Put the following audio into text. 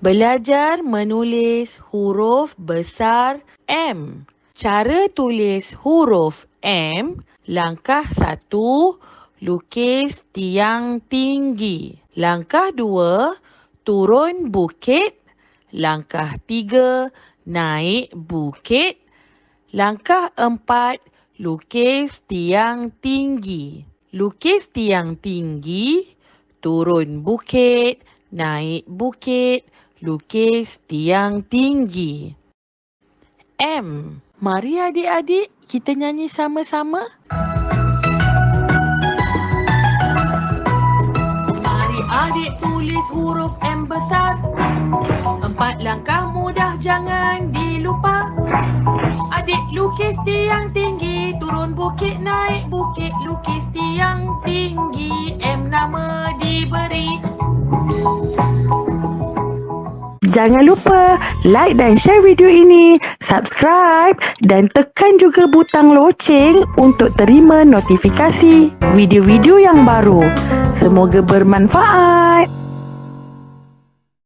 Belajar menulis huruf besar M. Cara tulis huruf M, langkah satu, lukis tiang tinggi. Langkah dua, turun bukit. Langkah tiga, naik bukit. Langkah empat, lukis tiang tinggi. Lukis tiang tinggi, turun bukit, naik bukit, lukis tiang tinggi. M. Mari adik-adik kita nyanyi sama-sama. Mari adik tulis huruf M besar. Empat langkah mudah jangan dilupa. Adik lukis tiang tinggi, turun bukit naik bukit, lukis tiang tinggi, M nama diberi. Jangan lupa like dan share video ini, subscribe dan tekan juga butang loceng untuk terima notifikasi video-video yang baru. Semoga bermanfaat.